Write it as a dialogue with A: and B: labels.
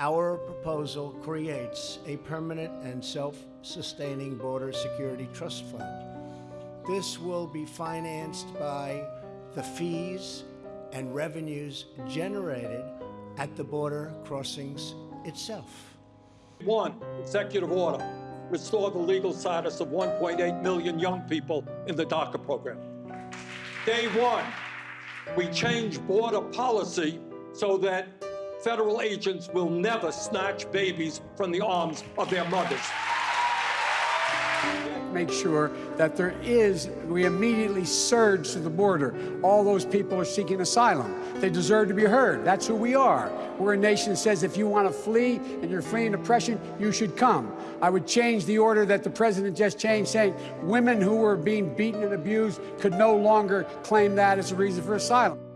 A: Our proposal creates a permanent and self-sustaining border security trust fund. This will be financed by the fees and revenues generated at the border crossings itself.
B: One, executive order, restore the legal status of 1.8 million young people in the DACA program. Day one, we change border policy so that federal agents will never snatch babies from the arms of their mothers.
C: make sure that there is, we immediately surge to the border. All those people are seeking asylum. They deserve to be heard. That's who we are. We're a nation that says if you want to flee and you're fleeing oppression, you should come. I would change the order that the president just changed, saying women who were being beaten and abused could no longer claim that as a reason for asylum.